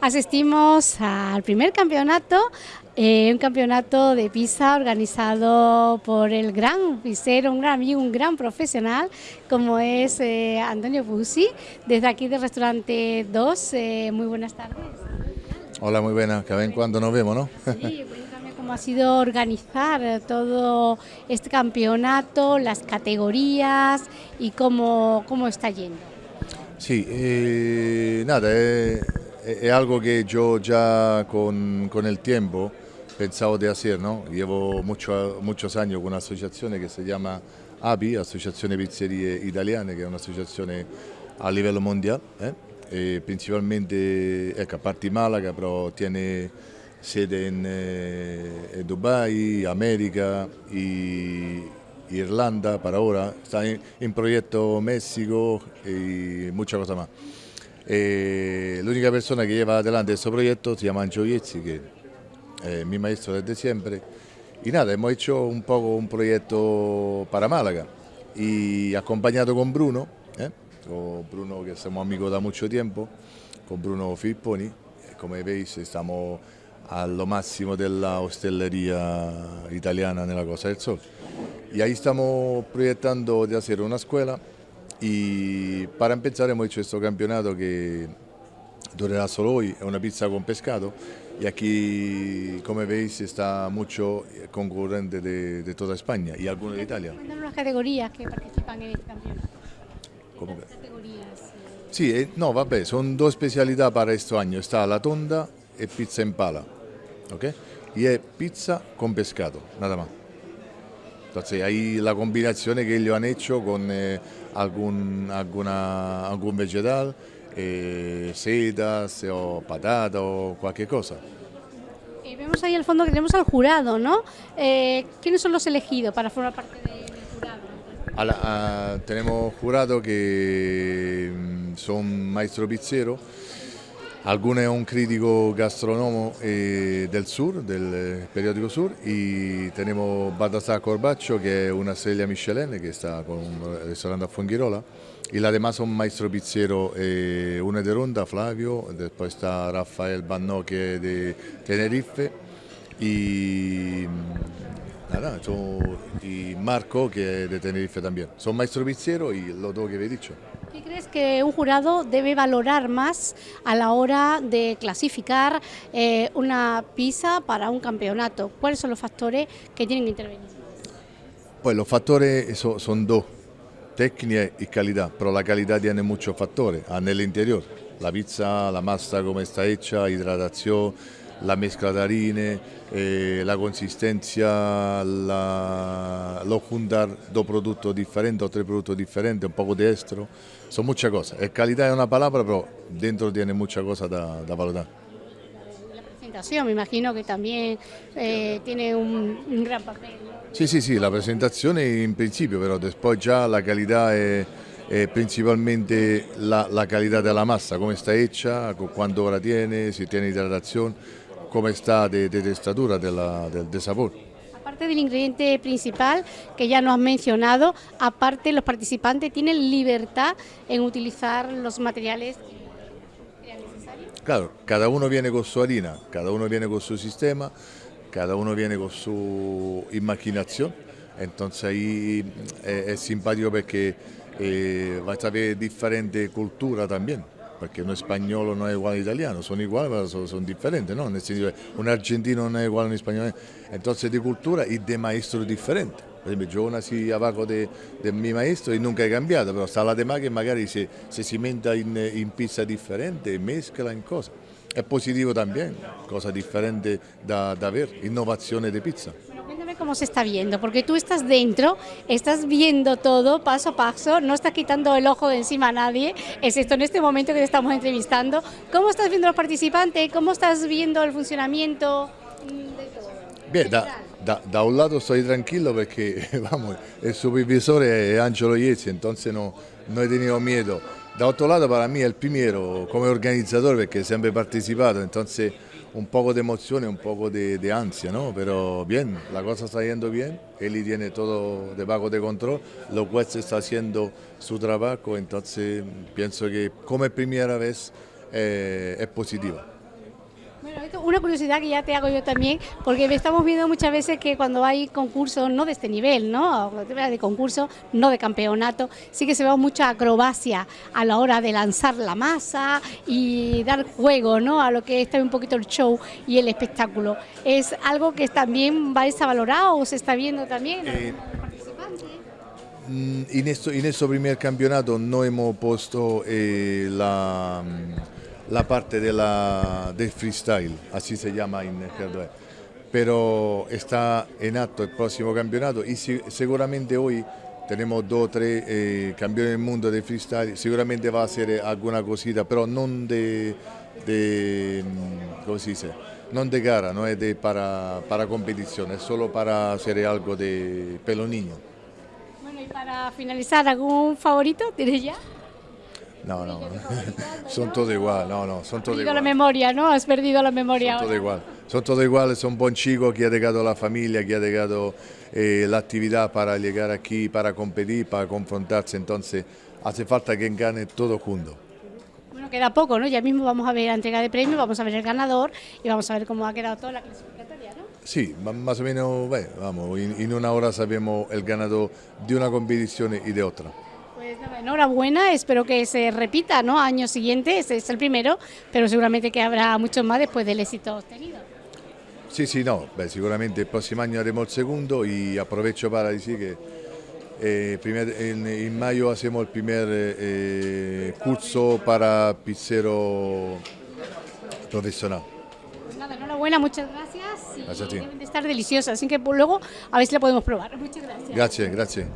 asistimos al primer campeonato, eh, un campeonato de pizza organizado por el gran pizzero, un gran amigo, un gran profesional, como es eh, Antonio Busi, desde aquí del restaurante 2. Eh, muy buenas tardes. Hola, muy buenas, que ven cuando nos vemos, ¿no? Sí, cuéntame cómo ha sido organizar todo este campeonato, las categorías y cómo, cómo está yendo. Sí, nada, es, algo que yo ya con, con, el tiempo pensaba de hacer, ¿no? Llevo mucho, muchos años con una asociación que se llama API, Asociazione Pizzerie Italiane, che è un'associazione a livello mondiale, eh? principalmente, ecco, a parte Malaga, però tiene sede in eh, Dubai, America, y, Irlanda para ahora, está en, en proyecto México y muchas cosas más. Eh, la única persona que lleva adelante este proyecto se llama Ancho Yezzi, que es mi maestro desde siempre. Y nada, hemos hecho un poco un proyecto para Málaga y acompañado con Bruno, ¿eh? con Bruno que somos amigos da mucho tiempo, con Bruno Filipponi. Como veis estamos a lo máximo de la hostelería italiana en la Costa del Sol. Y ahí estamos proyectando de hacer una escuela y para empezar hemos hecho este campeonato que durará solo hoy, es una pizza con pescado y aquí, como veis, está mucho concurrente de, de toda España y algunos de Italia. Las categorías que participan en este campeonato. ¿Cómo que? categorías? Sí, eh, no, vabbè, son dos especialidades para este año, está la tonda y pizza en pala, ¿ok? Y es pizza con pescado, nada más. Entonces ahí la combinación que ellos han hecho con eh, algún, alguna, algún vegetal, eh, setas o patata o cualquier cosa. Y vemos ahí al fondo que tenemos al jurado, ¿no? Eh, ¿Quiénes son los elegidos para formar parte de, del jurado? A la, a, tenemos jurados que mm, son maestro pizzero, Alguno es un crítico gastrónomo eh, del sur, del periódico Sur, y tenemos Baltasar Corbaccio, que es una estrella Michelin, que está con un restaurante a Fuengirola, y las demás son maestro pizzero, eh, uno de Ronda, Flavio, después está Rafael Bannò, que es de Tenerife, y, nada, son, y Marco, que es de Tenerife también. Son maestro pizzero y los dos que he dicho. ¿Qué crees que un jurado debe valorar más a la hora de clasificar eh, una pizza para un campeonato? ¿Cuáles son los factores que tienen que intervenir? Pues los factores son, son dos, técnica y calidad, pero la calidad tiene muchos factores en el interior. La pizza, la masa como está hecha, hidratación, la harina, eh, la consistencia, la, lo juntar dos productos diferentes o tres productos diferentes, un poco de estro, son muchas cosas. El calidad es una palabra, pero dentro tiene muchas cosas da, da valorar. La presentación, me imagino que también eh, tiene un, un, gran papel. Sí, sí, sí, la presentación en principio, pero después ya la calidad es, es principalmente la, la, calidad de la masa, cómo está hecha, cuánto hora tiene, si tiene hidratación cómo está de, de textura, de, la, de, de, sabor. Aparte del ingrediente principal que ya nos has mencionado, aparte los participantes tienen libertad en utilizar los materiales. Claro, cada uno viene con su harina, cada uno viene con su sistema, cada uno viene con su imaginación, entonces ahí es, es simpático porque eh, va a saber diferente cultura también. Perché un spagnolo non è uguale all'italiano, sono uguali ma sono, sono differenti, no? Nel senso che un argentino non è uguale a un spagnolo, entonces di cultura e di maestro differente. Per esempio, yo nací abajo del de mio maestro e nunca è cambiato, però sta la tema che magari se, se si menta in, in, pizza differente, mescla in cosa. È positivo también, cosa differente da, da ver, innovazione di pizza. Cómo se está viendo, porque tú estás dentro, estás viendo todo paso a paso, no estás quitando el ojo de encima a nadie, excepto en este momento que te estamos entrevistando. ¿Cómo estás viendo a los participantes? ¿Cómo estás viendo el funcionamiento de todo? Bien, da, da, da, un lado estoy tranquilo porque vamos, el supervisor es Angelo Iezzi, entonces no, no he tenido miedo. Da otro lado para mí el primero como organizador porque siempre he participado, entonces un poco de emoción un poco de, ansia, ¿no? Pero bien, la cosa está yendo bien, Eli tiene todo debajo de control, los jueces está haciendo su trabajo, entonces pienso que como primera vez eh, es positiva. Una curiosidad que ya te hago yo también, porque estamos viendo muchas veces que cuando hay concursos, no de este nivel, ¿no? De concurso, no de campeonato, sí que se ve mucha acrobacia a la hora de lanzar la masa y dar juego, ¿no? A lo que está un poquito el show y el espectáculo. ¿Es algo que también va a valorado o se está viendo también? Eh, mm, en, este primer campeonato no hemos puesto eh, la la parte de la, del freestyle, así se llama en el pero está en acto el próximo campeonato y seguramente hoy tenemos dos o tres eh, campeones del mundo de freestyle, seguramente va a ser alguna cosita, pero no de, de ¿cómo se dice? No de gara, no es de para, para competición, es solo para hacer algo de pelo niño. Bueno, y para finalizar, ¿algún favorito? ¿Tienes ya? No, no, son todos igual, no, no, son todos igual. la memoria, ¿no? Has perdido la memoria. Son todos igual, son todos iguales, son buen chicos que ha llegado la familia, que ha llegado eh, la actividad para llegar aquí, para competir, para confrontarse, entonces hace falta que gane todo junto. Bueno, queda poco, ¿no? Ya mismo vamos a ver la entrega de premios, vamos a ver el ganador y vamos a ver cómo ha quedado toda la clasificatoria, ¿no? Sí, más o menos, bueno, vamos, en una hora sabemos el ganador de una competición y de otra. Pues enhorabuena, espero que se repita, ¿no? Año siguiente, ese es el primero, pero seguramente que habrá muchos más después del éxito obtenido. Sí, sí, no, seguramente el próximo año haremos el segundo y aprovecho para decir que eh, en, mayo hacemos el primer eh, curso para pizzero profesional. Pues nada, enhorabuena, muchas gracias. Y gracias Deben de estar deliciosas, así que luego a ver si la podemos probar. Muchas gracias. Gracias, gracias.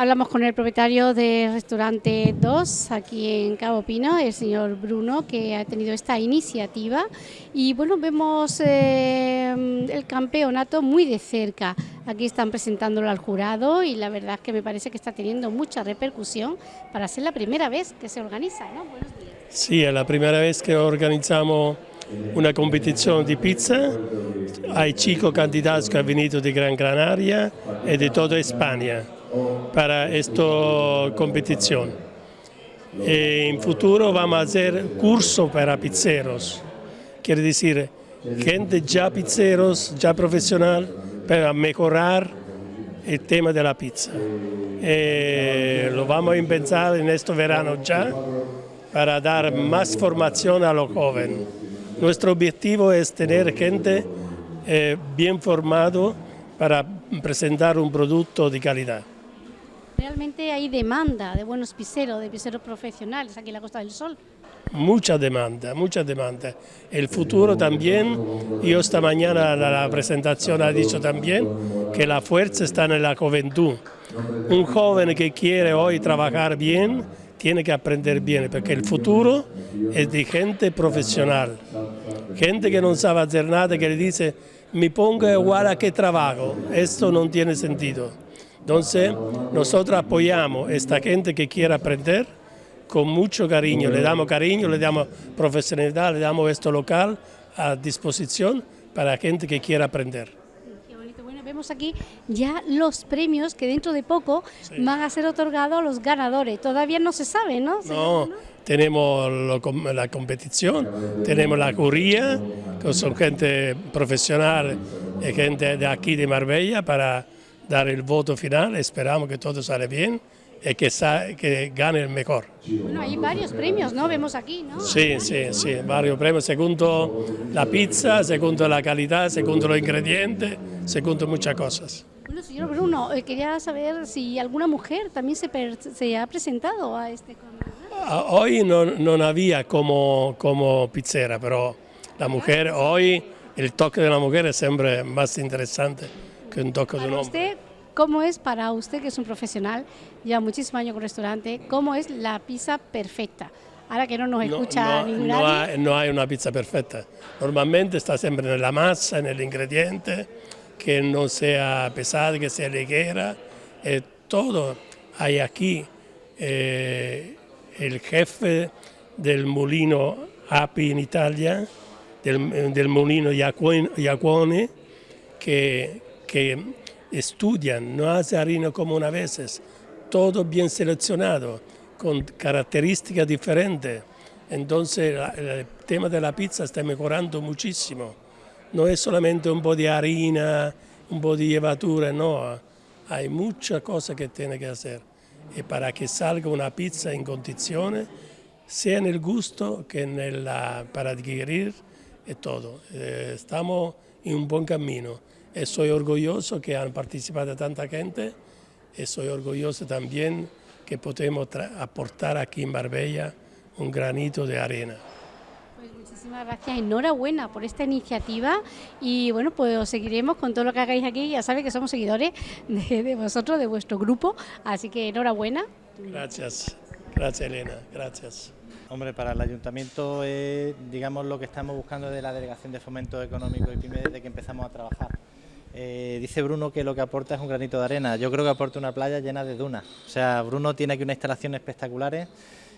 Hablamos con el propietario del restaurante 2 aquí en Cabo Pino, el señor Bruno, que ha tenido esta iniciativa y bueno, vemos eh, el campeonato muy de cerca. Aquí están presentándolo al jurado y la verdad es que me parece que está teniendo mucha repercusión para ser la primera vez que se organiza. ¿no? Buenos días. Sí, es la primera vez que organizamos una competición de pizza. Hay chicos candidatos que han venido de Gran Canaria y de toda España para esta competición. en futuro vamos a hacer curso para pizzeros, quiere decir gente ya pizzeros, ya profesional, para mejorar el tema de la pizza. lo vamos a empezar en este verano ya para dar más formación a los jóvenes. Nuestro objetivo es tener gente eh, bien formado para presentar un producto de calidad. Realmente hay demanda de buenos pizzeros, de pizzeros profesionales aquí en la Costa del Sol. Mucha demanda, mucha demanda. El futuro también, yo esta mañana la presentación ha dicho también que la fuerza está en la juventud. Un joven que quiere hoy trabajar bien, tiene que aprender bien, porque el futuro es de gente profesional. Gente que no sabe hacer nada, que le dice, me pongo igual a que trabajo. Esto no tiene sentido. Entonces, nosotros apoyamos a esta gente que quiere aprender con mucho cariño, le damos cariño, le damos profesionalidad, le damos esto local a disposición para gente que quiera aprender. Vemos aquí ya los premios que dentro de poco van a ser otorgados a los ganadores. Todavía no se sabe, ¿no? No, tenemos la competición, tenemos la curía, que son gente profesional y gente de aquí de Marbella para dar el voto final, esperamos que todo sale bien y que, que gane el mejor. Bueno, hay varios premios, ¿no? Vemos aquí, ¿no? Sí, sí, sí, varios premios, segundo la pizza, segundo la calidad, segundo los ingredientes, segundo muchas cosas. Bueno, señor Bruno, eh, quería saber si alguna mujer también se, se ha presentado a este ah, Hoy no, no había como, como pizzera, pero la mujer, hoy el toque de la mujer es siempre más interesante que un toque de un hombre. ¿Cómo es para usted, que es un profesional, ya muchísimos años con restaurante, cómo es la pizza perfecta? Ahora que no nos escucha no, no, hay, no hay una pizza perfecta. Normalmente está siempre en la masa, en el ingrediente, que no sea pesada, que sea ligera. Eh, todo hay aquí. Eh, el jefe del molino Api en Italia, del, del molino Iacuone, que, que estudian, no hace harina como una veces, todo bien seleccionado, con características diferentes. Entonces el tema de la pizza está mejorando muchísimo. No es solamente un po' di harina, un po' di llevatura, no. Hay muchas cosas que tiene que hacer. Y para que salga una pizza en condiciones, sea en el gusto que en la, para digerir y todo. Eh, estamos en un buen camino. Soy orgulloso que han participado tanta gente y soy orgulloso también que podemos aportar aquí en Marbella un granito de arena. Pues muchísimas gracias, enhorabuena por esta iniciativa y bueno, pues seguiremos con todo lo que hagáis aquí, ya sabéis que somos seguidores de, de vosotros, de vuestro grupo, así que enhorabuena. Gracias, gracias Elena, gracias. Hombre, para el ayuntamiento es, digamos, lo que estamos buscando de la Delegación de Fomento Económico y PYME desde que empezamos a trabajar. Eh, dice Bruno que lo que aporta es un granito de arena, yo creo que aporta una playa llena de dunas. O sea, Bruno tiene aquí unas instalaciones espectaculares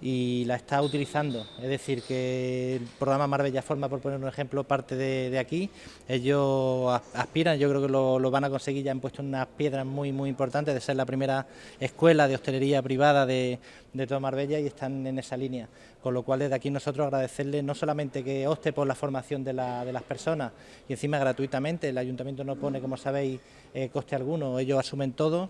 y la está utilizando. Es decir, que el programa Marbella Forma, por poner un ejemplo, parte de, aquí. Ellos aspiran, yo creo que lo, van a conseguir, ya han puesto unas piedras muy, muy importantes de ser la primera escuela de hostelería privada de, de toda Marbella y están en esa línea. Con lo cual, desde aquí nosotros agradecerles no solamente que opte por la formación de, las personas y encima gratuitamente, el ayuntamiento no pone, como sabéis, eh, coste alguno, ellos asumen todo.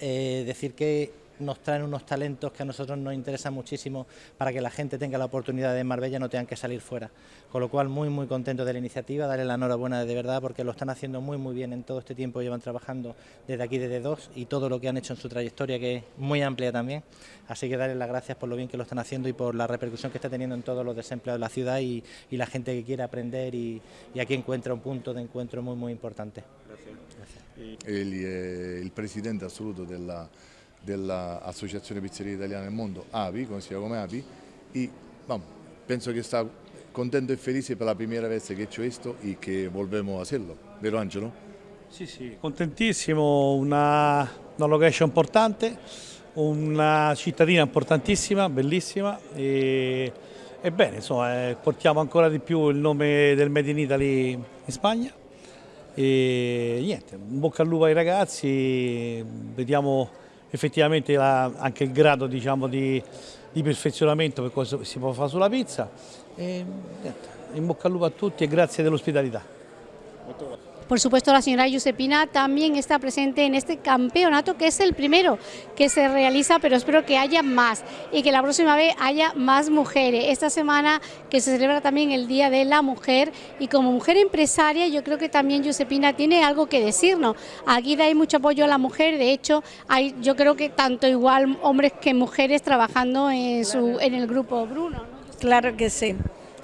Eh, decir que nos traen unos talentos que a nosotros nos interesan muchísimo para que la gente tenga la oportunidad de Marbella no tengan que salir fuera. Con lo cual muy muy contento de la iniciativa, darle la enhorabuena de verdad porque lo están haciendo muy muy bien en todo este tiempo, llevan trabajando desde aquí desde dos y todo lo que han hecho en su trayectoria que es muy amplia también. Así que darles las gracias por lo bien que lo están haciendo y por la repercusión que está teniendo en todos los desempleados de la ciudad y, la gente que quiere aprender y, aquí encuentra un punto de encuentro muy muy importante. Gracias. El, presidente absoluto de la dell'Associazione Pizzeria Italiana nel Mondo, API, conocida come API, e vamos, penso che sta contento e felice per la prima vez che ho visto e che volvemos hacerlo, vero Angelo? Sì, sì, contentissimo, una, una location importante, una cittadina importantissima, bellissima e, e bene, insomma, eh, portiamo ancora di più il nome del Made in Italy in Spagna e niente, un bocca al lupo ai ragazzi, vediamo effettivamente la, anche il grado diciamo, di, di, perfezionamento per cosa si può fare sulla pizza. E, niente, in bocca al lupo a tutti e grazie dell'ospitalità. Por supuesto, la señora Giuseppina también está presente en este campeonato, que es el primero que se realiza, pero espero que haya más y que la próxima vez haya más mujeres. Esta semana que se celebra también el Día de la Mujer y como mujer empresaria yo creo que también Giuseppina tiene algo que decirnos. Aquí hay mucho apoyo a la mujer, de hecho hay yo creo que tanto igual hombres que mujeres trabajando en, su, en el grupo Bruno. Claro que sí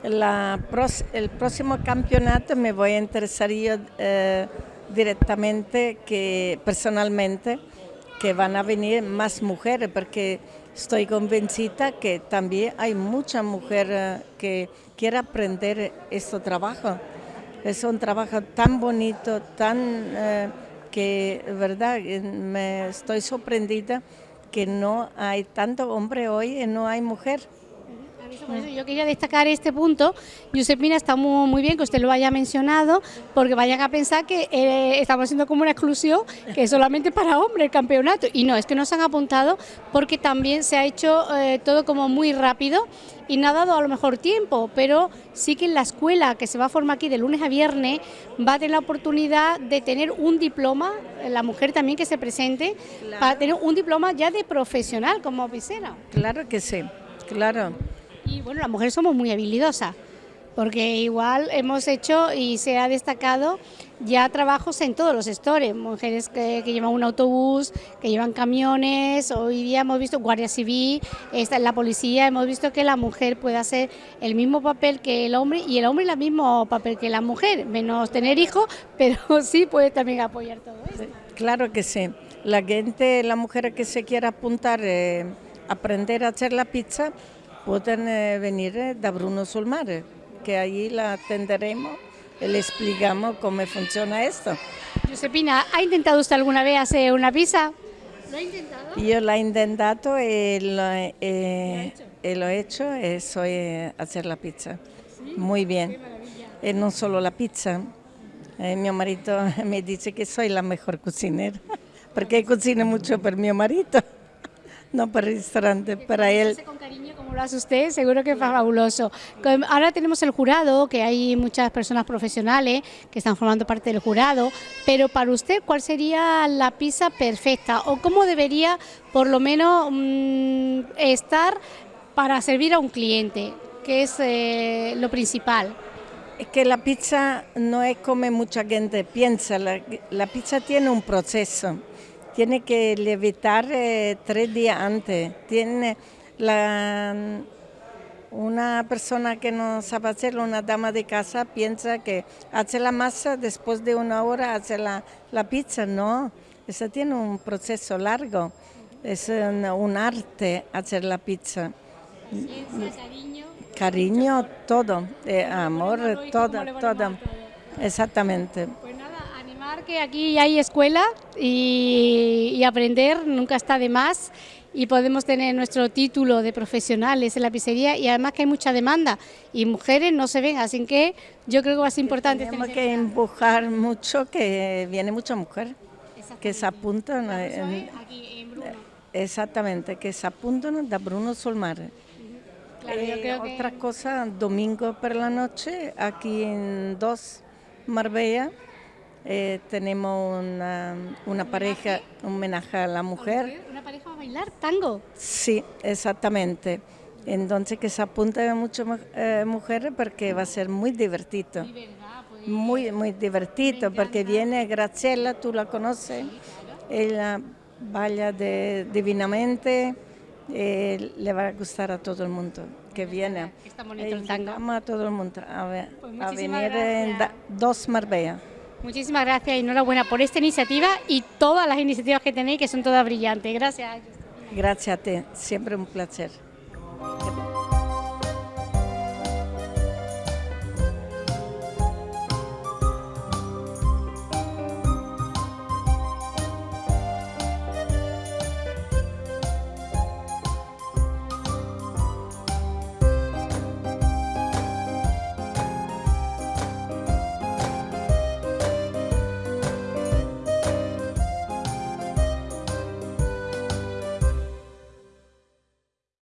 el próximo campeonato me voy a interesar yo eh, directamente, que personalmente, que van a venir más mujeres, porque estoy convencida que también hay mucha mujer eh, que quiere aprender este trabajo. Es un trabajo tan bonito, tan eh, que, verdad, me estoy sorprendida que no hay tanto hombre hoy y no hay mujer yo quería destacar este punto. Giuseppina, está muy, bien que usted lo haya mencionado, porque vayan a pensar que eh, estamos haciendo como una exclusión que es solamente para hombres el campeonato. Y no, es que nos han apuntado porque también se ha hecho eh, todo como muy rápido y no ha dado a lo mejor tiempo, pero sí que en la escuela que se va a formar aquí de lunes a viernes va a tener la oportunidad de tener un diploma, la mujer también que se presente, para tener un diploma ya de profesional como piscera. Claro que sí, claro. Y bueno, las mujeres somos muy habilidosas, porque igual hemos hecho y se ha destacado ya trabajos en todos los sectores, mujeres que, llevan un autobús, que llevan camiones, hoy día hemos visto Guardia Civil, la policía, hemos visto que la mujer puede hacer el mismo papel que el hombre y el hombre el mismo papel que la mujer, menos tener hijos, pero sí puede también apoyar todo esto. Claro que sí, la gente, la mujer que se quiera apuntar, eh, aprender a hacer la pizza, pueden eh, venir eh, da Bruno Sulmare, que allí la atenderemos y le explicamos cómo funciona esto. Josepina, ¿ha intentado usted alguna vez hacer una pizza? ¿Lo ha intentado? Yo la he intentado y lo, he hecho y soy hacer la pizza. Muy bien. Y no solo la pizza. mi marido me dice que soy la mejor cocinera, porque cocino mucho por mi marido. No para el restaurante, para él. Con cariño como lo hace usted, seguro que es fabuloso. Ahora tenemos el jurado, que hay muchas personas profesionales que están formando parte del jurado, pero para usted, ¿cuál sería la pizza perfecta o cómo debería por lo menos mm, estar para servir a un cliente, que es eh, lo principal? Es que la pizza no es como mucha gente piensa, la, la pizza tiene un proceso tiene que levitar eh, tres días antes. Tiene la, una persona que no sabe hacerlo, una dama de casa, piensa que hace la masa, después de una hora hace la, la pizza. No, eso tiene un proceso largo. Es un, arte hacer la pizza. cariño. Cariño, todo. Eh, amor, todo, todo. Exactamente. Que aquí hay escuela y, aprender nunca está de más y podemos tener nuestro título de profesionales en la pizzería y además que hay mucha demanda y mujeres no se ven, así que yo creo que va a ser importante. Tenemos que empujar mucho que viene mucha mujer que se apuntan. Exactamente, que se apuntan da Bruno Solmar. Claro, eh, otra cosa, domingo por la noche, aquí en Dos Marbella, eh, tenemos una, una pareja, un homenaje a la mujer. ¿Una pareja a bailar tango? Sí, exactamente. Entonces que se apunta a muchas eh, mujeres porque va a ser muy divertido. Pues, muy, muy divertido porque viene Graciela, tú la conoces, ella baila de, divinamente, eh, le va a gustar a todo el mundo que viene. Está bonito el tango. a todo el mundo a, ver, pues a venir en Dos Marbella. Muchísimas gracias y enhorabuena por esta iniciativa y todas las iniciativas que tenéis que son todas brillantes. Gracias. Gracias a ti, siempre un placer.